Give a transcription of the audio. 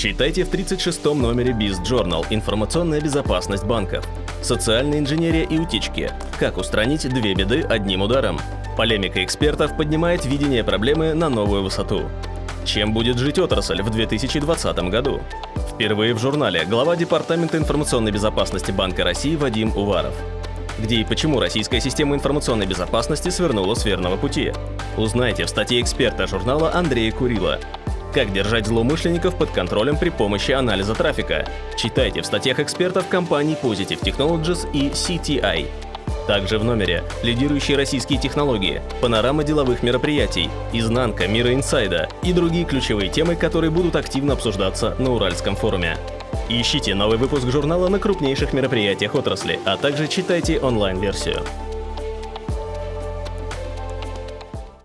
Читайте в 36-м номере Biz Journal «Информационная безопасность банков». Социальная инженерия и утечки. Как устранить две беды одним ударом. Полемика экспертов поднимает видение проблемы на новую высоту. Чем будет жить отрасль в 2020 году? Впервые в журнале глава Департамента информационной безопасности Банка России Вадим Уваров. Где и почему российская система информационной безопасности свернула с верного пути? Узнайте в статье эксперта журнала Андрея Курила. Как держать злоумышленников под контролем при помощи анализа трафика? Читайте в статьях экспертов компаний Positive Technologies и CTI. Также в номере лидирующие российские технологии, панорама деловых мероприятий, изнанка мира инсайда и другие ключевые темы, которые будут активно обсуждаться на Уральском форуме. Ищите новый выпуск журнала на крупнейших мероприятиях отрасли, а также читайте онлайн-версию.